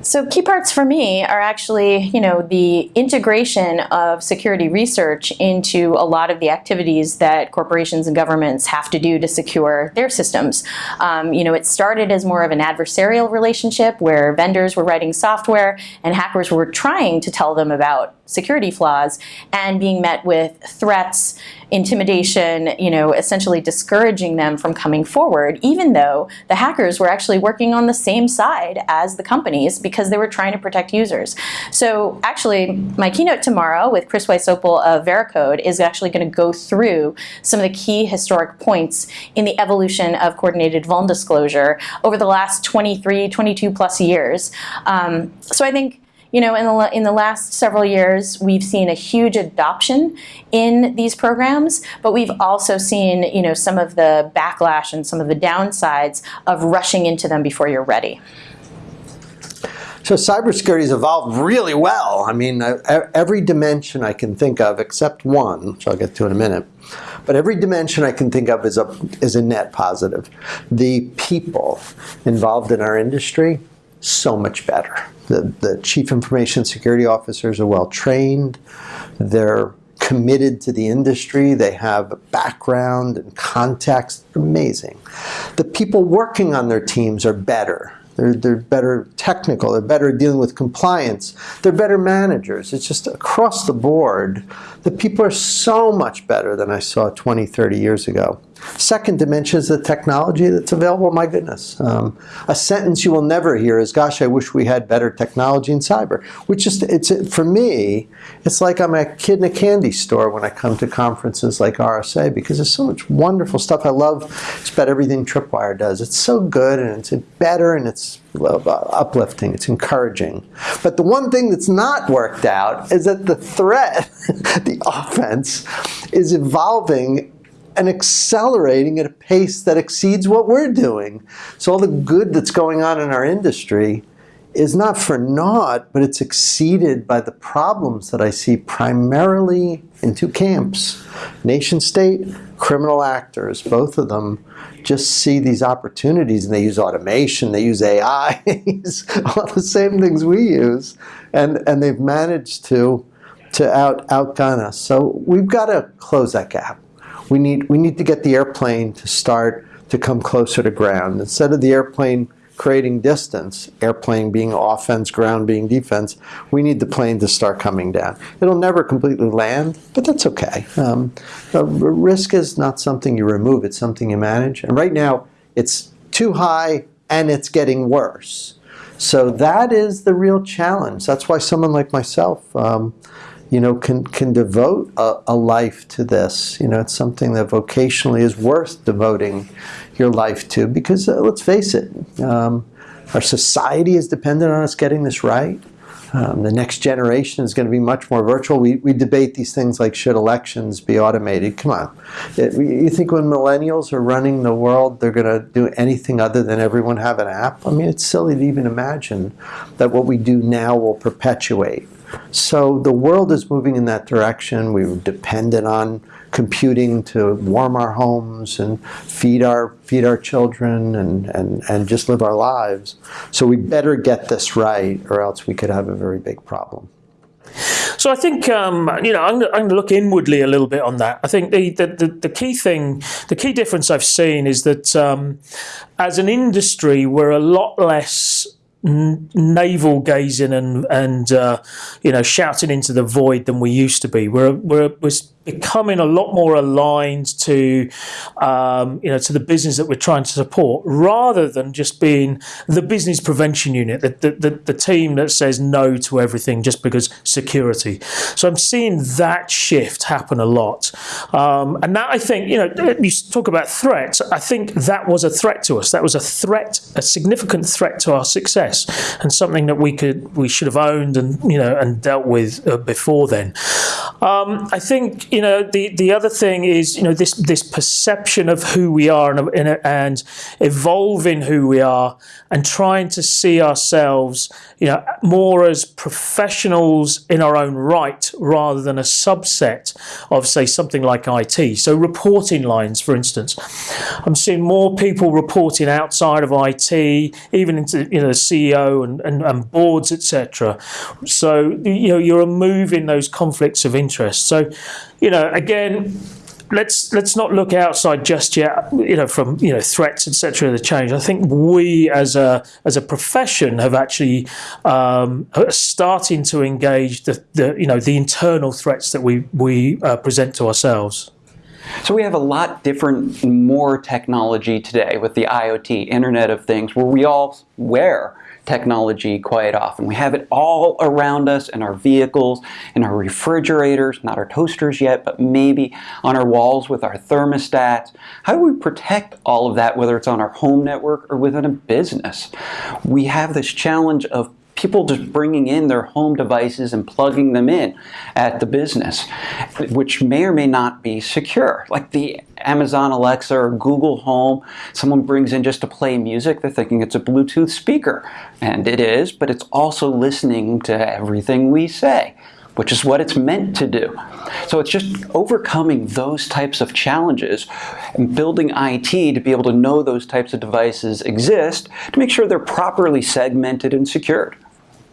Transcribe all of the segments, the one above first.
So key parts for me are actually, you know, the integration of security research into a lot of the activities that corporations and governments have to do to secure their systems. Um, you know, it started as more of an adversarial relationship where vendors were writing software and hackers were trying to tell them about security flaws and being met with threats, intimidation, you know, essentially discouraging them from coming forward, even though the hackers were actually working on the same side as the companies because they were trying to protect users. So actually, my keynote tomorrow with Chris Wysopal of Veracode is actually going to go through some of the key historic points in the evolution of coordinated vuln disclosure over the last 23, 22 plus years. Um, so I think you know, in the, in the last several years, we've seen a huge adoption in these programs, but we've also seen, you know, some of the backlash and some of the downsides of rushing into them before you're ready. So cybersecurity has evolved really well. I mean, uh, every dimension I can think of, except one, which I'll get to in a minute, but every dimension I can think of is a, is a net positive. The people involved in our industry, so much better. The, the chief information security officers are well trained. They're committed to the industry. They have a background and context. Amazing. The people working on their teams are better. They're, they're better technical. They're better dealing with compliance. They're better managers. It's just across the board. The people are so much better than I saw 20, 30 years ago. Second dimension is the technology that's available. My goodness. Um, a sentence you will never hear is, gosh, I wish we had better technology in cyber. Which is, it's, for me, it's like I'm a kid in a candy store when I come to conferences like RSA because there's so much wonderful stuff. I love just about everything Tripwire does. It's so good and it's better and it's Uh, uplifting, it's encouraging. But the one thing that's not worked out is that the threat, the offense, is evolving and accelerating at a pace that exceeds what we're doing. So all the good that's going on in our industry is not for naught, but it's exceeded by the problems that I see primarily in two camps. Nation state, criminal actors, both of them just see these opportunities and they use automation, they use AI, all the same things we use, and, and they've managed to, to out, outgun us. So we've got to close that gap we need, we need to get the airplane to start to come closer to ground. Instead of the airplane creating distance, airplane being offense, ground being defense, we need the plane to start coming down. It'll never completely land, but that's okay. Um, risk is not something you remove, it's something you manage. And right now, it's too high and it's getting worse. So that is the real challenge. That's why someone like myself, um, you know, can, can devote a, a, life to this. You know, it's something that vocationally is worth devoting your life to because, uh, let's face it, um, our society is dependent on us getting this right. Um, the next generation is going to be much more virtual. We, we debate these things like should elections be automated. Come on. It, you think when millennials are running the world, they're going to do anything other than everyone have an app? I mean, it's silly to even imagine that what we do now will perpetuate. So the world is moving in that direction. We're dependent on computing to warm our homes and feed our feed our children and, and, and just live our lives. So we better get this right or else we could have a very big problem. So I think um, you know I'm, going to look inwardly a little bit on that. I think the, the, the, key thing, the key difference I've seen is that um, as an industry, we're a lot less navel gazing and and uh, you know shouting into the void than we used to be. We're we're, we're becoming a lot more aligned to, um, you know, to the business that we're trying to support, rather than just being the business prevention unit, the, the, the, the team that says no to everything just because security. So I'm seeing that shift happen a lot. Um, and that I think, you know, you talk about threats, I think that was a threat to us. That was a threat, a significant threat to our success and something that we could, we should have owned and, you know, and dealt with uh, before then. Um, I think you know the the other thing is you know this this perception of who we are and, and, and evolving who we are and trying to see ourselves you know more as professionals in our own right rather than a subset of say something like IT. So reporting lines, for instance, I'm seeing more people reporting outside of IT, even into you know the CEO and, and, and boards, etc. So you know you're removing those conflicts of interest. So, you know, again, let's let's not look outside just yet. You know, from you know threats, etc. The change. I think we as a as a profession have actually um, starting to engage the, the you know the internal threats that we we uh, present to ourselves. So we have a lot different, more technology today with the IoT, Internet of Things, where we all wear technology quite often. We have it all around us in our vehicles, in our refrigerators, not our toasters yet, but maybe on our walls with our thermostats. How do we protect all of that, whether it's on our home network or within a business? We have this challenge of people just bringing in their home devices and plugging them in at the business, which may or may not be secure. Like the Amazon Alexa or Google Home, someone brings in just to play music, they're thinking it's a Bluetooth speaker. And it is, but it's also listening to everything we say which is what it's meant to do. So it's just overcoming those types of challenges and building IT to be able to know those types of devices exist to make sure they're properly segmented and secured.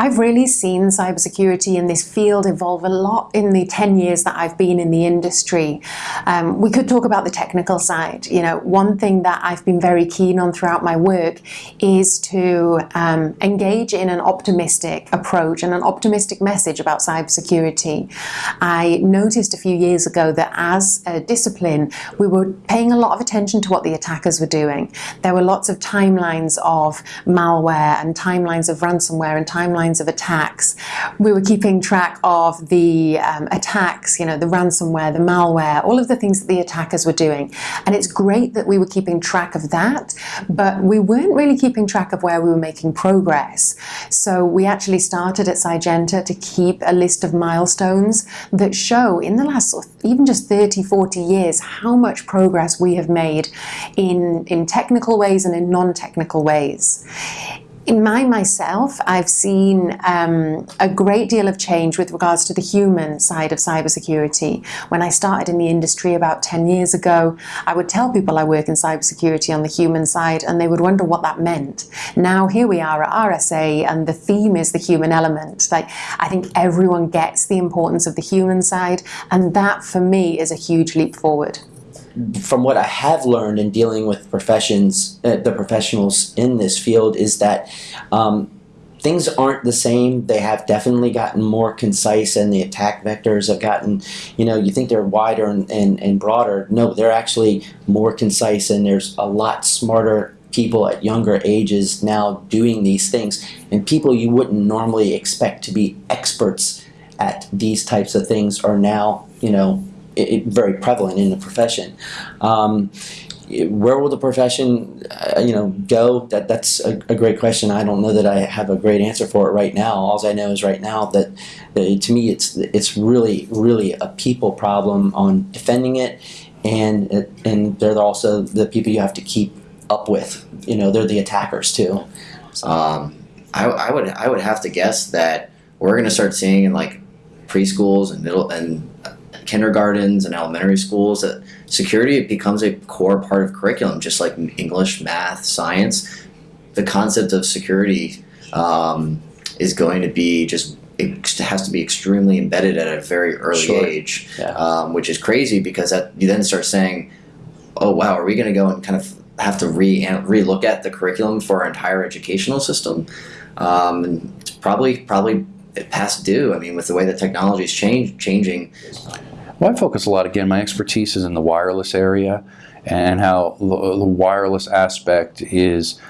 I've really seen cybersecurity in this field evolve a lot in the 10 years that I've been in the industry. Um, we could talk about the technical side. You know, one thing that I've been very keen on throughout my work is to um, engage in an optimistic approach and an optimistic message about cybersecurity. I noticed a few years ago that as a discipline, we were paying a lot of attention to what the attackers were doing. There were lots of timelines of malware and timelines of ransomware and timelines of attacks. We were keeping track of the um, attacks, you know, the ransomware, the malware, all of the things that the attackers were doing. And it's great that we were keeping track of that, but we weren't really keeping track of where we were making progress. So we actually started at Cygenta to keep a list of milestones that show in the last even just 30, 40 years how much progress we have made in, in technical ways and in non-technical ways in my myself, I've seen um, a great deal of change with regards to the human side of cybersecurity. When I started in the industry about 10 years ago, I would tell people I work in cybersecurity on the human side and they would wonder what that meant. Now here we are at RSA and the theme is the human element. Like I think everyone gets the importance of the human side and that for me is a huge leap forward from what I have learned in dealing with professions, uh, the professionals in this field, is that um, things aren't the same. They have definitely gotten more concise, and the attack vectors have gotten, you know, you think they're wider and, and, and broader. No, they're actually more concise, and there's a lot smarter people at younger ages now doing these things, and people you wouldn't normally expect to be experts at these types of things are now, you know, it, very prevalent in the profession. Um, where will the profession, uh, you know, go? That that's a, a, great question. I don't know that I have a great answer for it right now. All I know is right now that, to me it's it's really really a people problem on defending it, and and they're also the people you have to keep up with. You know, they're the attackers too. So. Um, I, I would I would have to guess that we're going to start seeing in like preschools and middle and kindergartens and elementary schools that security becomes a core part of curriculum, just like English, math, science. The concept of security um, is going to be just it has to be extremely embedded at a very early sure. age, yeah. um, which is crazy because that, you then start saying, "Oh wow, are we going to go and kind of have to re relook at the curriculum for our entire educational system?" Um, and it's probably probably past due. I mean, with the way that technology is change, changing, well, I focus a lot, again, my expertise is in the wireless area and how the, wireless aspect is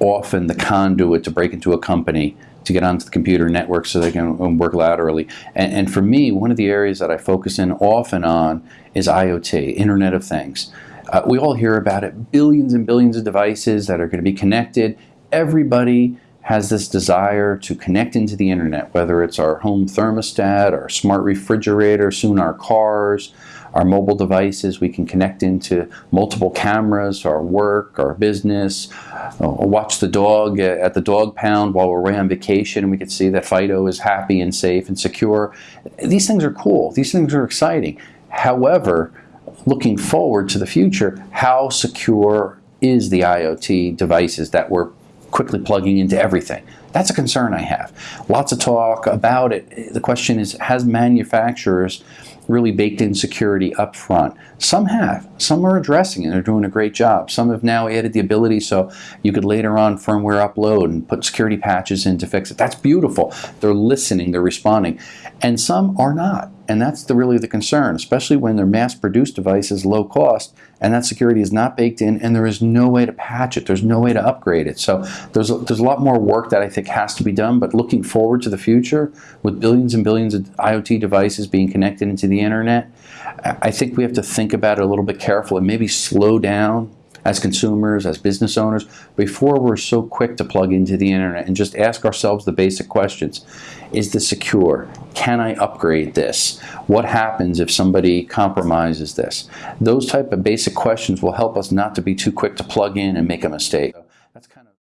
often the conduit to break into a company to get onto the computer network so they can work laterally. And, and, for me, one of the areas that I focus in often on is IoT, Internet of Things. Uh, we all hear about it, billions and billions of devices that are going to be connected. Everybody has this desire to connect into the internet, whether it's our home thermostat, our smart refrigerator, soon our cars, our mobile devices. We can connect into multiple cameras, our work, our business, uh, watch the dog at the dog pound while we're away on vacation and we can see that Fido is happy and safe and secure. These things are cool. These things are exciting. However, looking forward to the future, how secure is the IoT devices that we're quickly plugging into everything? That's a concern I have. Lots of talk about it. The question is, has manufacturers really baked in security up front? Some have. Some are addressing it. They're doing a great job. Some have now added the ability so you could later on firmware upload and put security patches in to fix it. That's beautiful. They're listening. They're responding. And some are not. And that's the, really the concern, especially when they're mass-produced devices, low cost, and that security is not baked in, and there is no way to patch it. There's no way to upgrade it. So there's a, there's a lot more work that I think has to be done. But looking forward to the future, with billions and billions of IoT devices being connected into the internet, I think we have to think about it a little bit careful and maybe slow down as consumers, as business owners, before we're so quick to plug into the internet and just ask ourselves the basic questions. Is this secure? Can I upgrade this? What happens if somebody compromises this? Those type of basic questions will help us not to be too quick to plug in and make a mistake. That's kind of